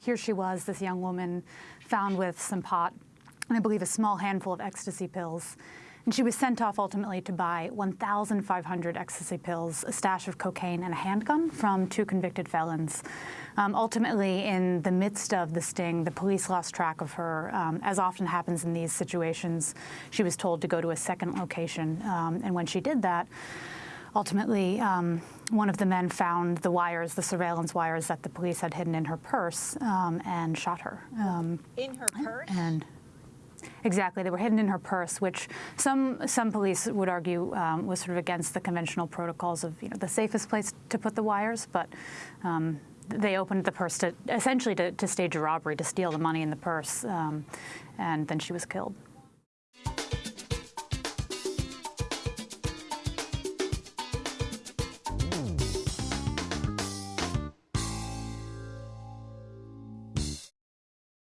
Here she was, this young woman, found with some pot and I believe a small handful of ecstasy pills. And she was sent off ultimately to buy 1,500 ecstasy pills, a stash of cocaine, and a handgun from two convicted felons. Um, ultimately, in the midst of the sting, the police lost track of her. Um, as often happens in these situations, she was told to go to a second location. Um, and when she did that, ultimately, um, one of the men found the wires, the surveillance wires that the police had hidden in her purse, um, and shot her. Um, in her purse? And Exactly. They were hidden in her purse, which some some police would argue um, was sort of against the conventional protocols of you know the safest place to put the wires, but. Um, they opened the purse to essentially to, to, stage a robbery to steal the money in the purse, um, and then she was killed.